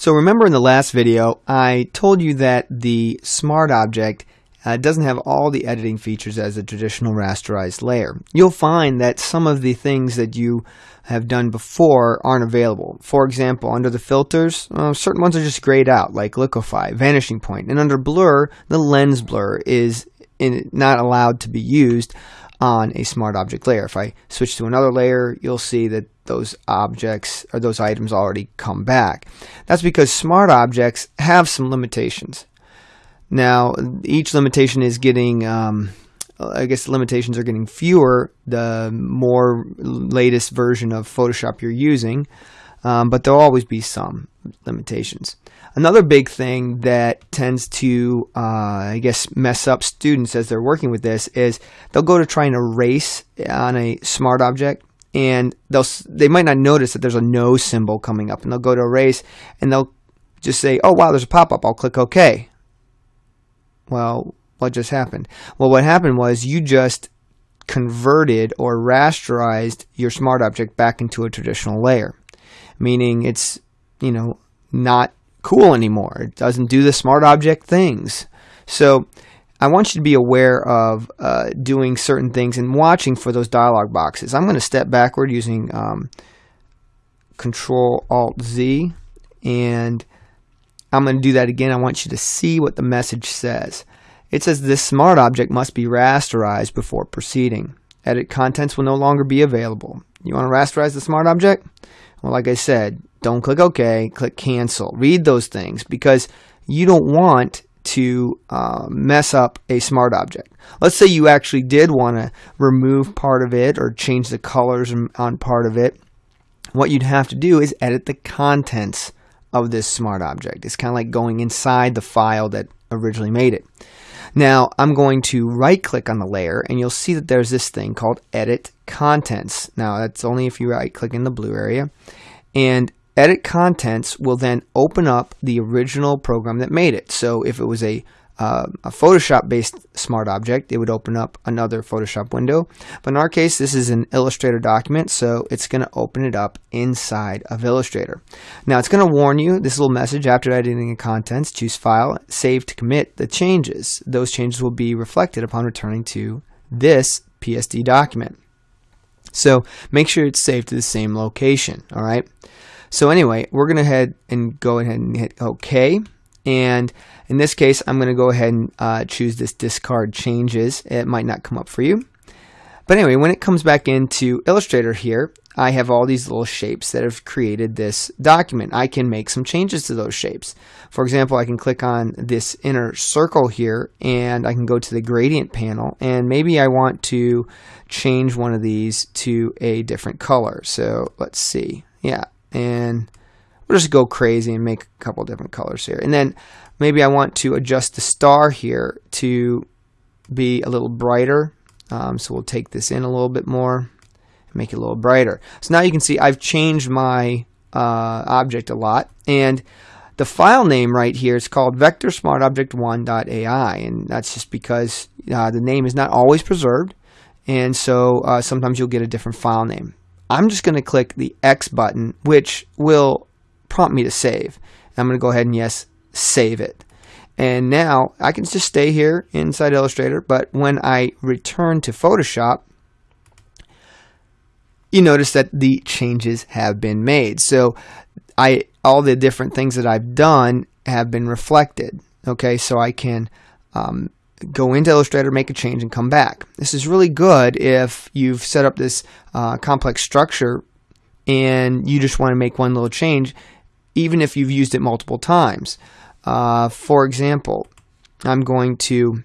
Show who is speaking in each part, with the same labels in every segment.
Speaker 1: So remember in the last video, I told you that the smart object uh, doesn't have all the editing features as a traditional rasterized layer. You'll find that some of the things that you have done before aren't available. For example, under the filters, uh, certain ones are just grayed out, like liquify, vanishing point, and under blur, the lens blur is in, not allowed to be used on a smart object layer. If I switch to another layer, you'll see that those objects or those items already come back. That's because smart objects have some limitations. Now, each limitation is getting, um, I guess the limitations are getting fewer the more latest version of Photoshop you're using, um, but there'll always be some limitations. Another big thing that tends to, uh, I guess, mess up students as they're working with this is they'll go to try and erase on a smart object and they'll they might not notice that there's a no symbol coming up and they'll go to erase and they'll just say oh wow there's a pop-up. I'll click OK. Well what just happened? Well what happened was you just converted or rasterized your smart object back into a traditional layer meaning it's you know not cool anymore it doesn't do the smart object things so I want you to be aware of uh, doing certain things and watching for those dialog boxes. I'm going to step backward using um, Control Alt Z, and I'm going to do that again. I want you to see what the message says. It says this smart object must be rasterized before proceeding. Edit contents will no longer be available. You want to rasterize the smart object? Well, like I said, don't click OK, click cancel. Read those things because you don't want to uh, mess up a smart object. Let's say you actually did want to remove part of it or change the colors on part of it. What you'd have to do is edit the contents of this smart object. It's kind of like going inside the file that originally made it. Now I'm going to right click on the layer and you'll see that there's this thing called edit contents. Now that's only if you right click in the blue area and Edit contents will then open up the original program that made it. So if it was a, uh, a Photoshop based smart object, it would open up another Photoshop window. But in our case, this is an Illustrator document, so it's going to open it up inside of Illustrator. Now it's going to warn you this little message after editing the contents, choose file, save to commit the changes. Those changes will be reflected upon returning to this PSD document. So make sure it's saved to the same location, all right? So anyway, we're going to head and go ahead and hit OK. And in this case, I'm going to go ahead and uh, choose this discard changes. It might not come up for you. But anyway, when it comes back into Illustrator here, I have all these little shapes that have created this document. I can make some changes to those shapes. For example, I can click on this inner circle here and I can go to the gradient panel and maybe I want to change one of these to a different color. So let's see. Yeah, and we'll just go crazy and make a couple different colors here. And then maybe I want to adjust the star here to be a little brighter. Um, so we'll take this in a little bit more and make it a little brighter. So now you can see I've changed my uh, object a lot. And the file name right here is called VectorSmartObject1.ai. And that's just because uh, the name is not always preserved. And so uh, sometimes you'll get a different file name. I'm just going to click the X button, which will prompt me to save. I'm going to go ahead and yes, save it. And now I can just stay here inside Illustrator, but when I return to Photoshop, you notice that the changes have been made. So I all the different things that I've done have been reflected. Okay, so I can um, go into Illustrator, make a change, and come back. This is really good if you've set up this uh, complex structure and you just want to make one little change, even if you've used it multiple times. Uh, for example, I'm going to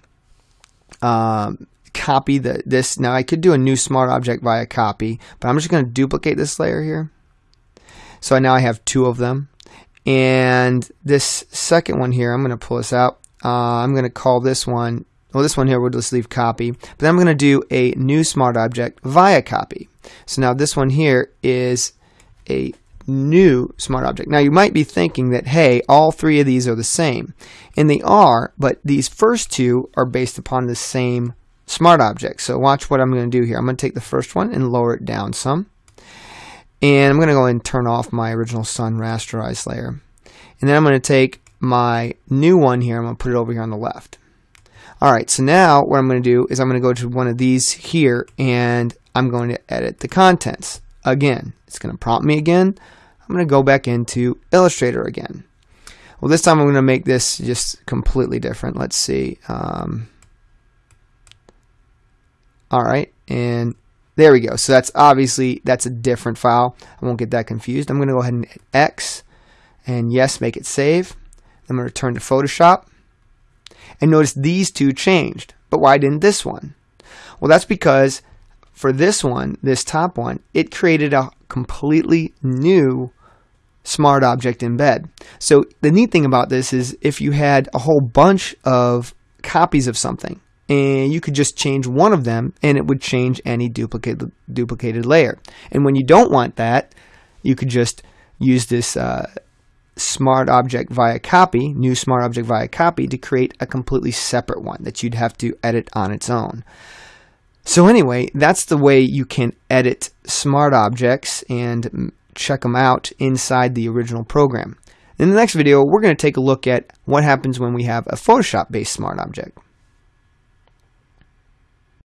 Speaker 1: um, copy the, this. Now, I could do a new smart object via copy, but I'm just going to duplicate this layer here. So now I have two of them. And this second one here, I'm going to pull this out. Uh, I'm going to call this one, well, this one here, we'll just leave copy. But then I'm going to do a new smart object via copy. So now this one here is a new smart object. Now you might be thinking that, hey, all three of these are the same. And they are, but these first two are based upon the same smart object. So watch what I'm going to do here. I'm going to take the first one and lower it down some. And I'm going to go and turn off my original sun rasterized layer. And then I'm going to take my new one here, I'm going to put it over here on the left. Alright, so now what I'm going to do is I'm going to go to one of these here and I'm going to edit the contents. Again, it's going to prompt me again. I'm going to go back into Illustrator again. Well, this time I'm going to make this just completely different. Let's see. Um, Alright, and there we go. So that's obviously, that's a different file. I won't get that confused. I'm going to go ahead and hit X, and yes, make it save. I'm going to return to Photoshop. And notice these two changed. But why didn't this one? Well, that's because for this one, this top one, it created a completely new smart object embed. So the neat thing about this is if you had a whole bunch of copies of something, and you could just change one of them and it would change any duplicated duplicated layer. And when you don't want that, you could just use this uh, smart object via copy, new smart object via copy, to create a completely separate one that you'd have to edit on its own. So anyway, that's the way you can edit smart objects and check them out inside the original program. In the next video, we're going to take a look at what happens when we have a Photoshop-based smart object.